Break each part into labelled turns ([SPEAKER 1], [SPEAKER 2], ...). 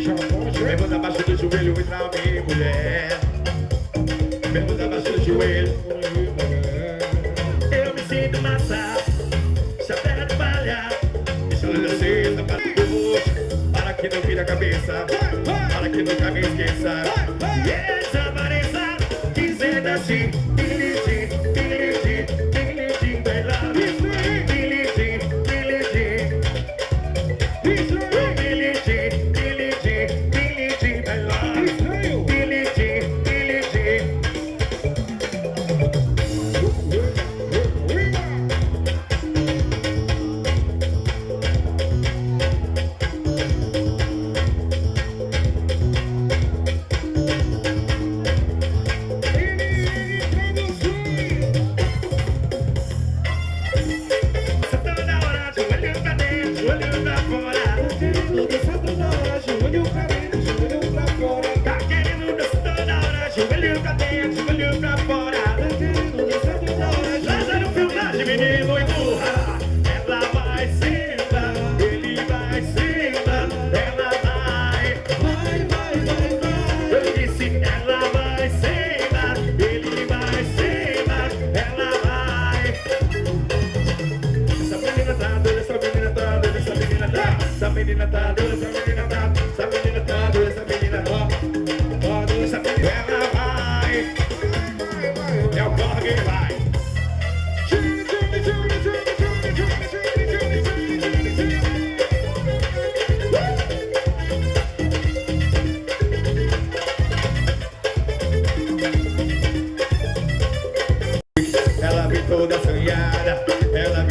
[SPEAKER 1] joga longe Mergulha abaixo do joelho e na minha mulher. Manda baixo do joelho. Eu me sinto massa Se a terra de palha Deixa ela descer da parte Para que não vira a cabeça Para que nunca me esqueça.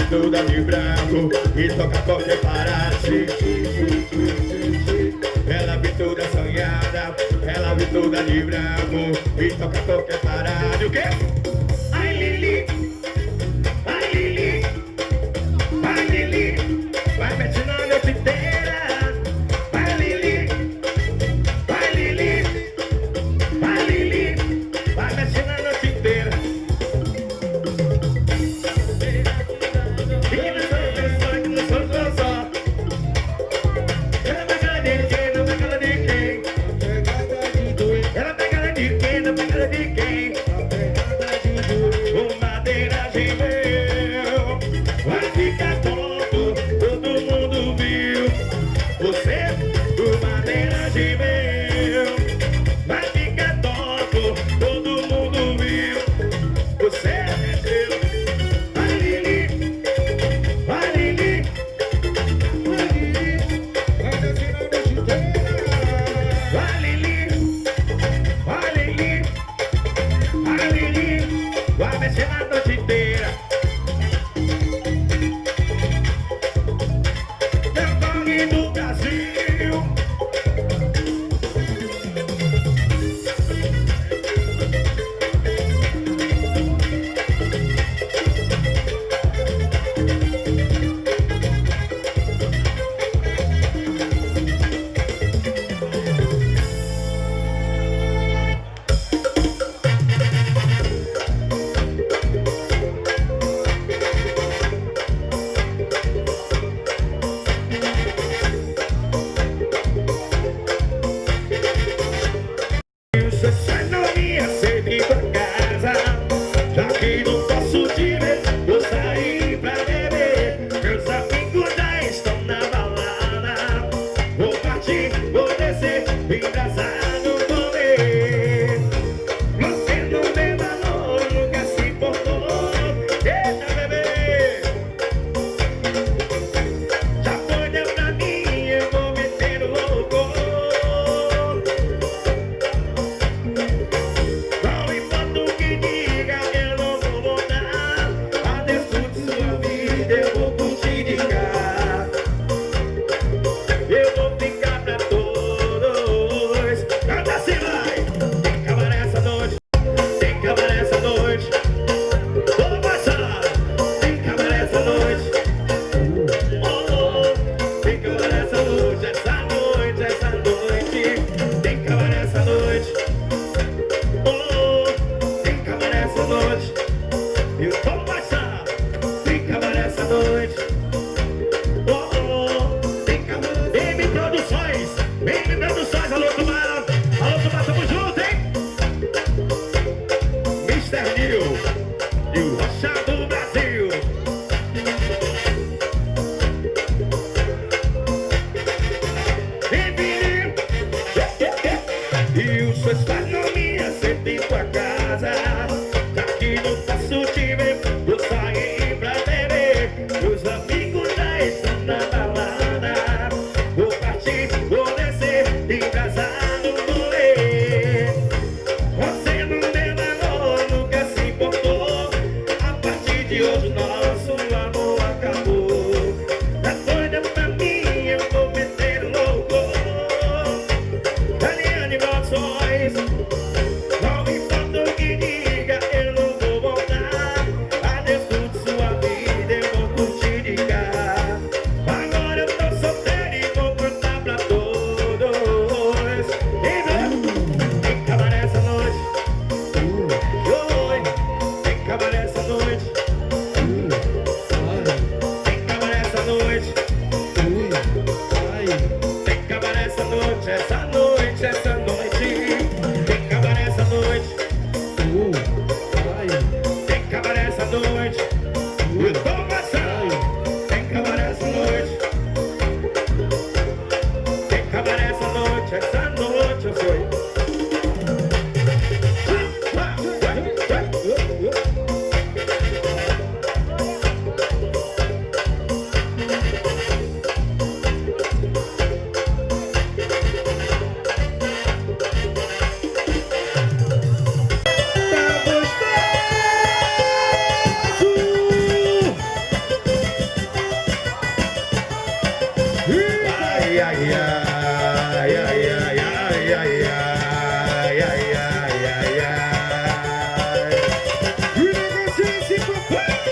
[SPEAKER 1] toda de branco e toca qualquer parate Ela vem toda sonhada, ela vem toda de branco e toca qualquer parate O quê?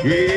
[SPEAKER 1] Yeah.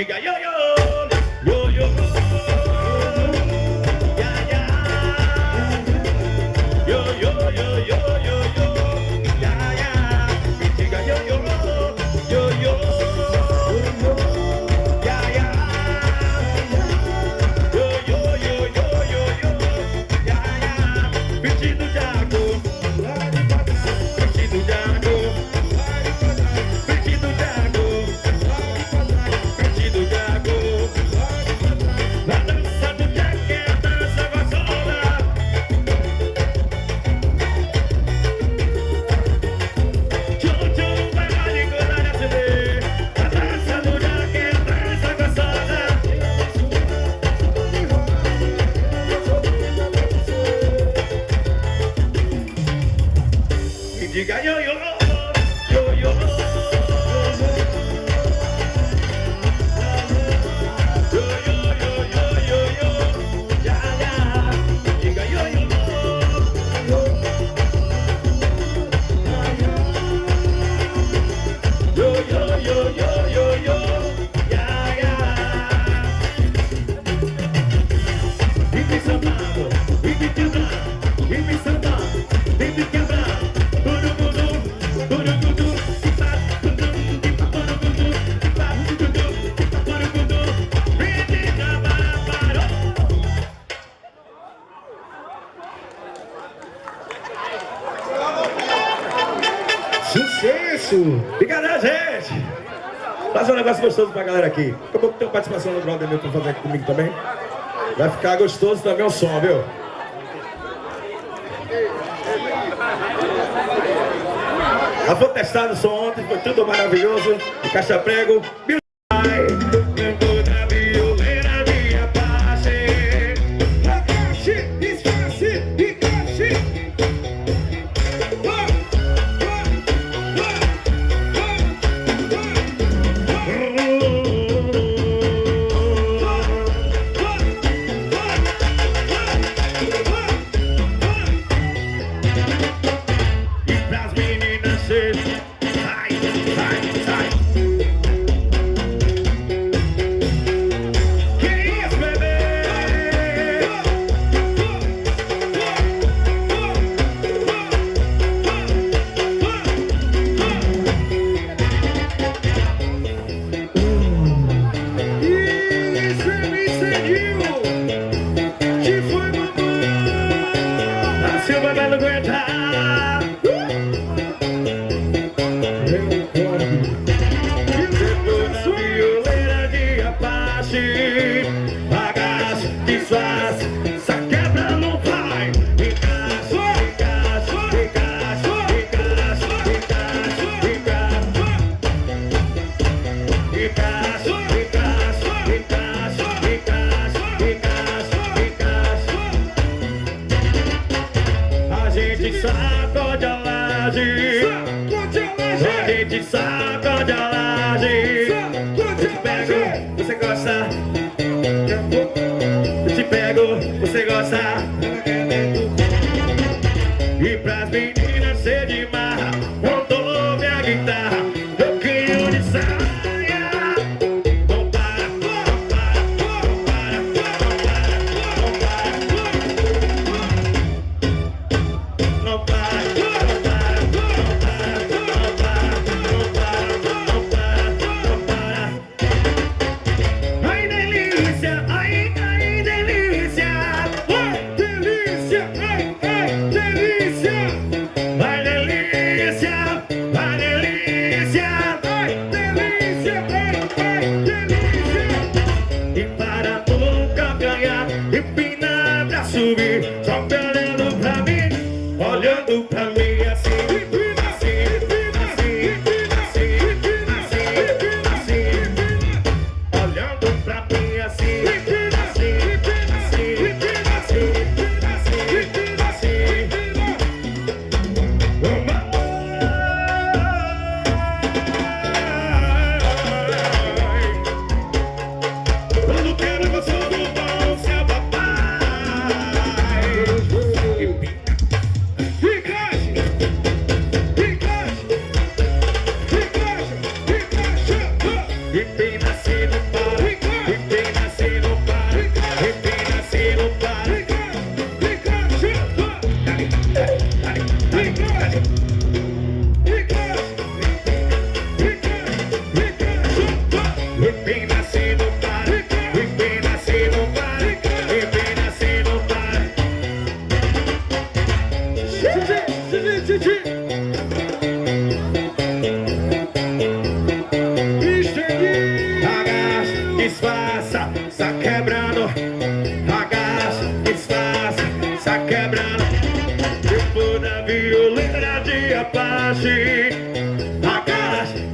[SPEAKER 1] you got, yo, pra galera aqui. Eu vou pouco uma participação do brother meu pra fazer aqui comigo também. Vai ficar gostoso também o som, viu? Já foi testado o som ontem, foi tudo maravilhoso. Caixa prego, Saco sacode a laje. Sacode a laje. A gente sacode a laje. Sacode a laje. Você gosta? Violeta de Apache. Agacha,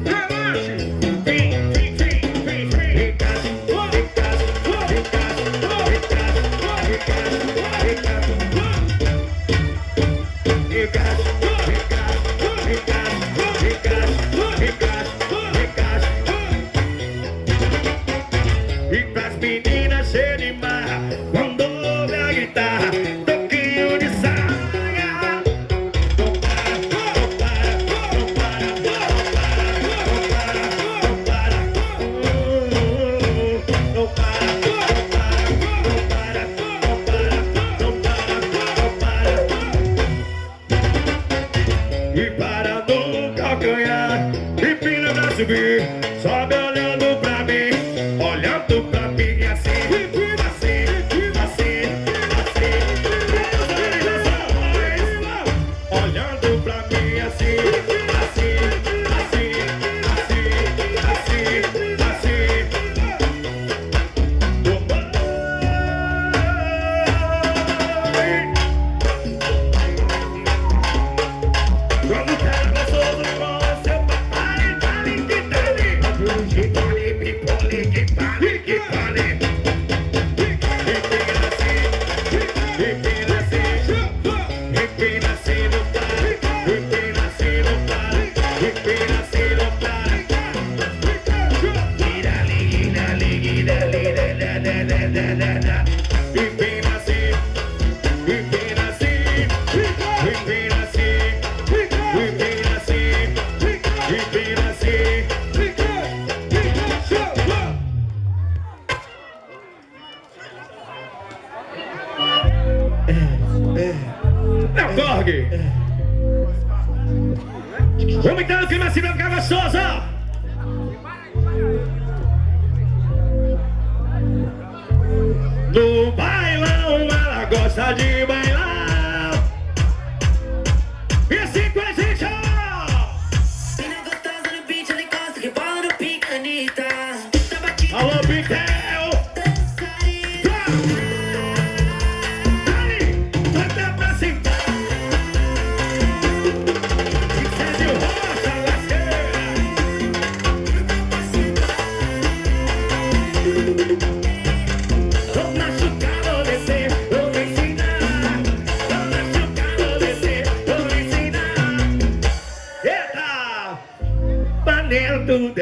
[SPEAKER 2] Anitta.
[SPEAKER 1] Alô, Pitel!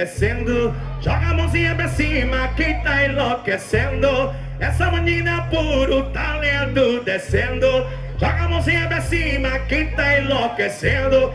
[SPEAKER 1] enlouquecendo. Joga a mãozinha pra cima, quem tá enlouquecendo? Essa menina puro tá talento descendo. Joga a mãozinha pra cima, quem tá enlouquecendo?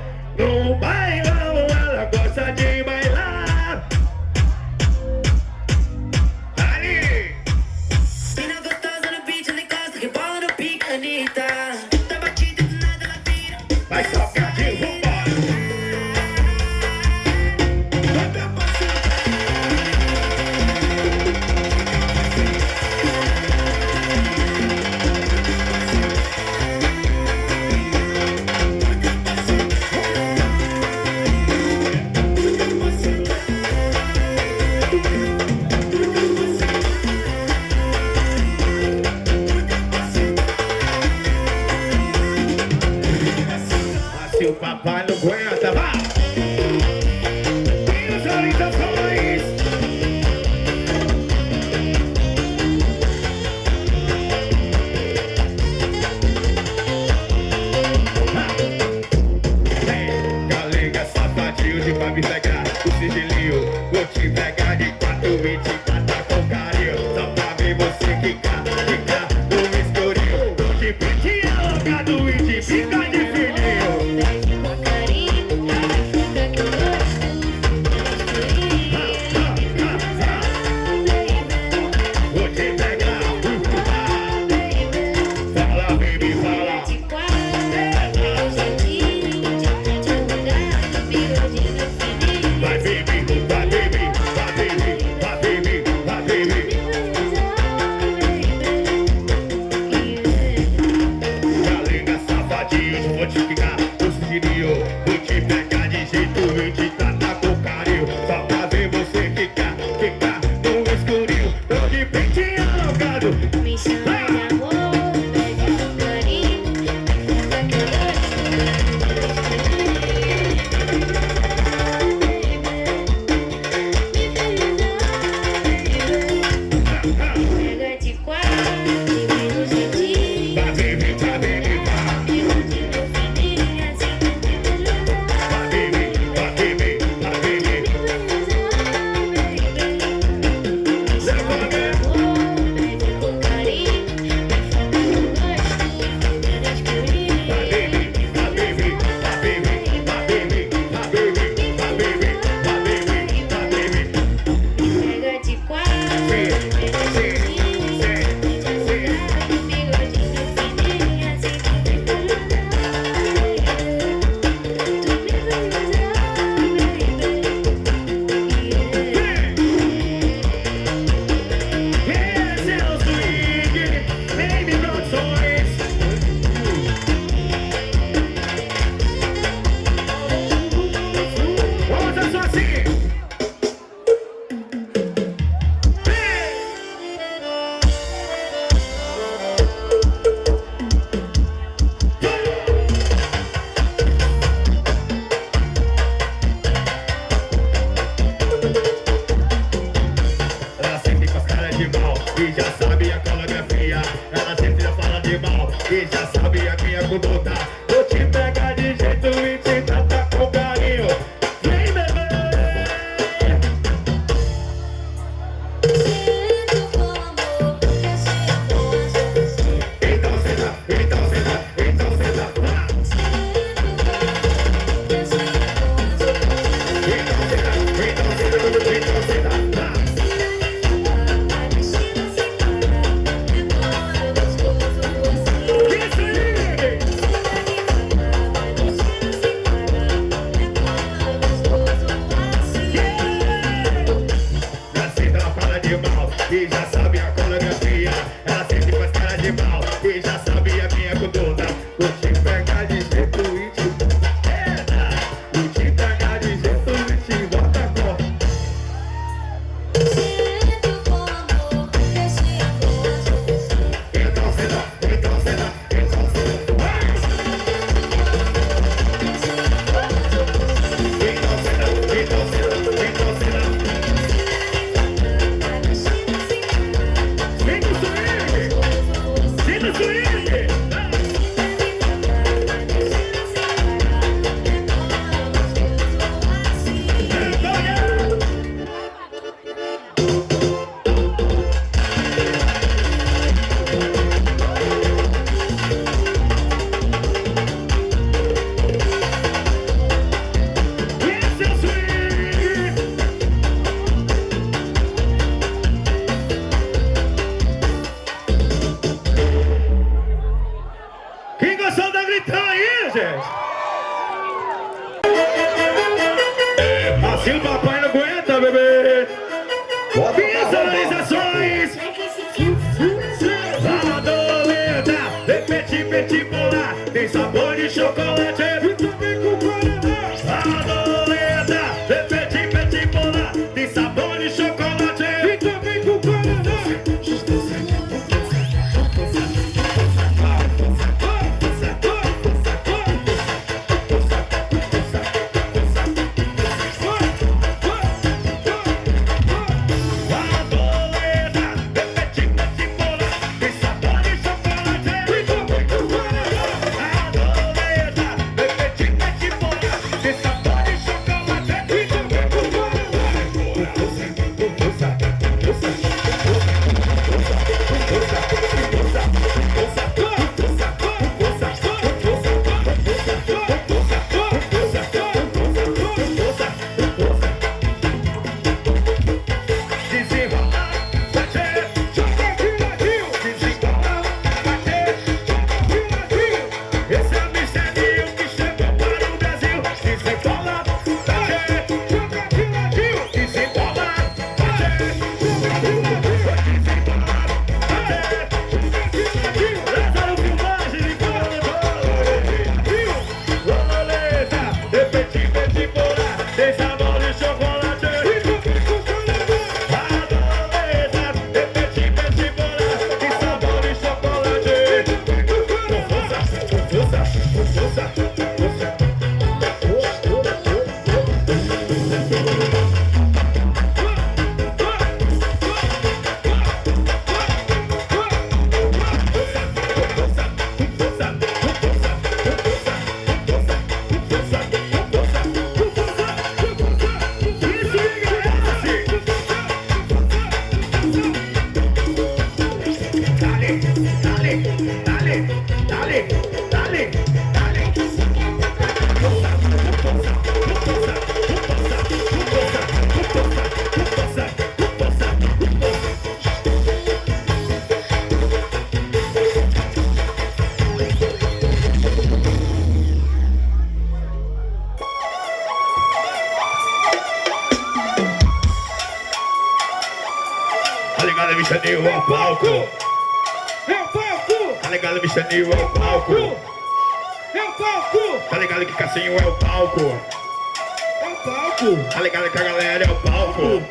[SPEAKER 1] Cassinho é o palco.
[SPEAKER 3] É o palco.
[SPEAKER 1] Tá ligado que a galera é o palco.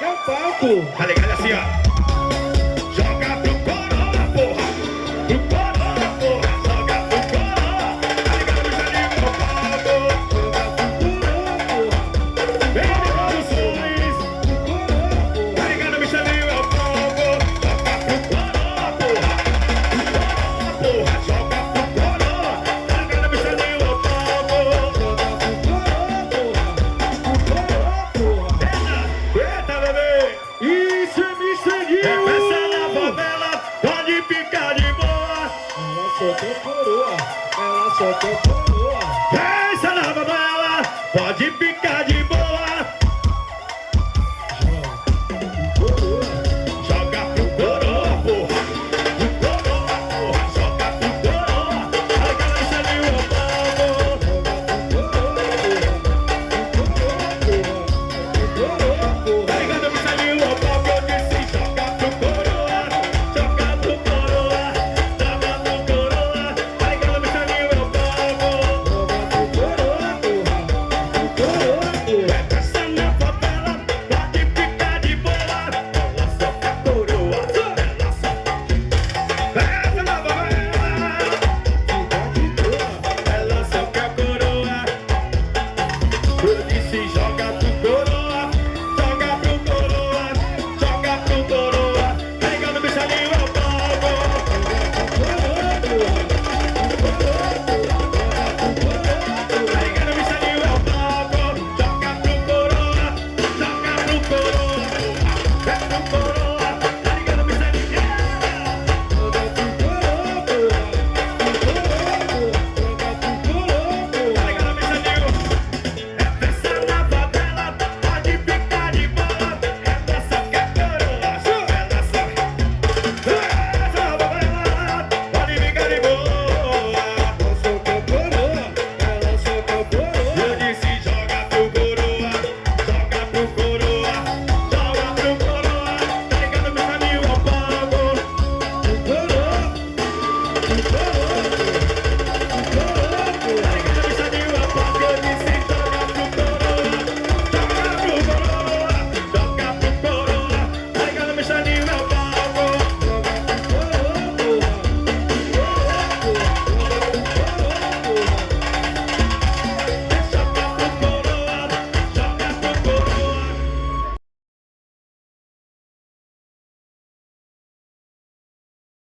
[SPEAKER 3] É o palco.
[SPEAKER 1] Tá ligado assim, ó.
[SPEAKER 3] tê, tê,
[SPEAKER 1] tê.